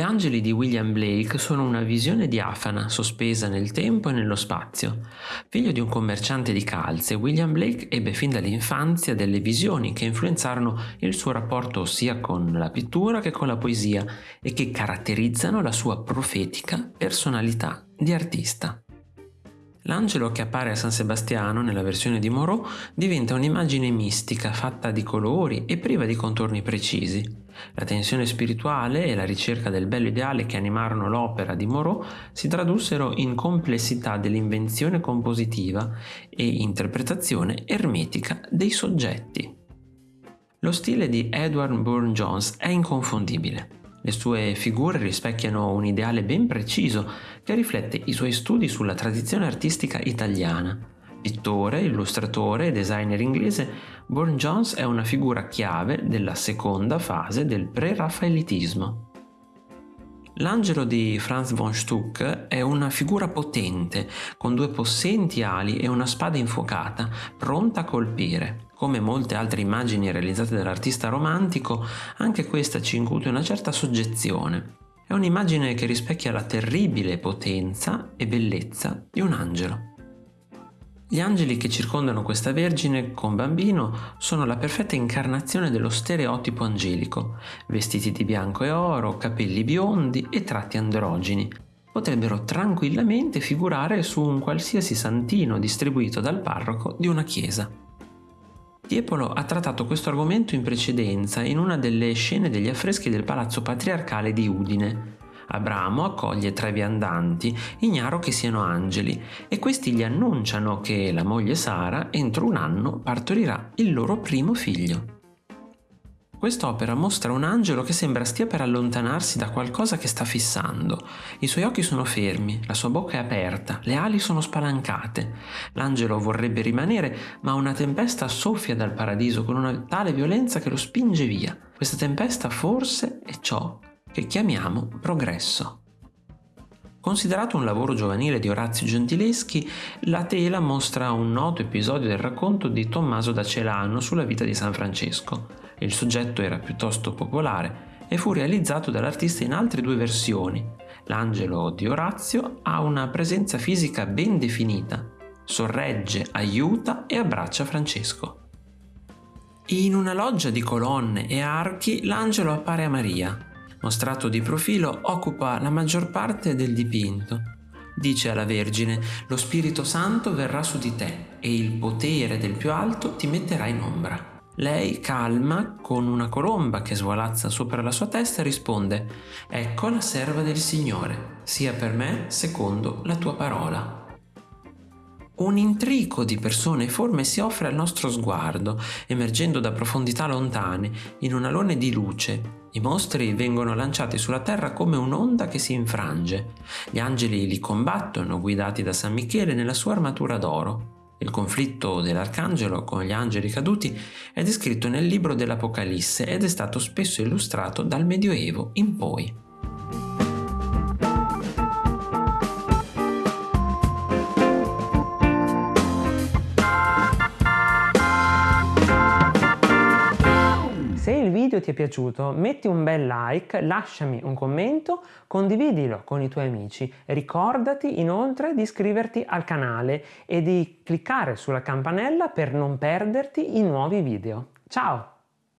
angeli di William Blake sono una visione diafana, sospesa nel tempo e nello spazio. Figlio di un commerciante di calze, William Blake ebbe fin dall'infanzia delle visioni che influenzarono il suo rapporto sia con la pittura che con la poesia e che caratterizzano la sua profetica personalità di artista. L'angelo che appare a San Sebastiano nella versione di Moreau diventa un'immagine mistica fatta di colori e priva di contorni precisi. La tensione spirituale e la ricerca del bello ideale che animarono l'opera di Moreau si tradussero in complessità dell'invenzione compositiva e interpretazione ermetica dei soggetti. Lo stile di Edward Burne-Jones è inconfondibile. Le sue figure rispecchiano un ideale ben preciso che riflette i suoi studi sulla tradizione artistica italiana. Pittore, illustratore e designer inglese, Burne-Jones è una figura chiave della seconda fase del pre-raffaelitismo. L'angelo di Franz von Stuck è una figura potente, con due possenti ali e una spada infuocata, pronta a colpire. Come molte altre immagini realizzate dall'artista romantico, anche questa ci incute una certa soggezione. È un'immagine che rispecchia la terribile potenza e bellezza di un angelo. Gli angeli che circondano questa Vergine con bambino sono la perfetta incarnazione dello stereotipo angelico, vestiti di bianco e oro, capelli biondi e tratti androgini. Potrebbero tranquillamente figurare su un qualsiasi santino distribuito dal parroco di una chiesa. Tiepolo ha trattato questo argomento in precedenza in una delle scene degli affreschi del palazzo patriarcale di Udine. Abramo accoglie tre viandanti, ignaro che siano angeli, e questi gli annunciano che la moglie Sara entro un anno partorirà il loro primo figlio. Quest'opera mostra un angelo che sembra stia per allontanarsi da qualcosa che sta fissando. I suoi occhi sono fermi, la sua bocca è aperta, le ali sono spalancate. L'angelo vorrebbe rimanere, ma una tempesta soffia dal paradiso con una tale violenza che lo spinge via. Questa tempesta forse è ciò che chiamiamo progresso. Considerato un lavoro giovanile di Orazio Gentileschi, la tela mostra un noto episodio del racconto di Tommaso da Celano sulla vita di San Francesco. Il soggetto era piuttosto popolare e fu realizzato dall'artista in altre due versioni. L'angelo di Orazio ha una presenza fisica ben definita, sorregge, aiuta e abbraccia Francesco. In una loggia di colonne e archi l'angelo appare a Maria. Mostrato di profilo occupa la maggior parte del dipinto. Dice alla Vergine, lo Spirito Santo verrà su di te e il potere del più alto ti metterà in ombra. Lei, calma, con una colomba che svolazza sopra la sua testa, risponde Ecco la serva del Signore, sia per me secondo la tua parola. Un intrico di persone e forme si offre al nostro sguardo, emergendo da profondità lontane, in un alone di luce. I mostri vengono lanciati sulla terra come un'onda che si infrange. Gli angeli li combattono, guidati da San Michele nella sua armatura d'oro. Il conflitto dell'arcangelo con gli angeli caduti è descritto nel libro dell'Apocalisse ed è stato spesso illustrato dal Medioevo in poi. Video ti è piaciuto metti un bel like, lasciami un commento, condividilo con i tuoi amici. Ricordati inoltre di iscriverti al canale e di cliccare sulla campanella per non perderti i nuovi video. Ciao!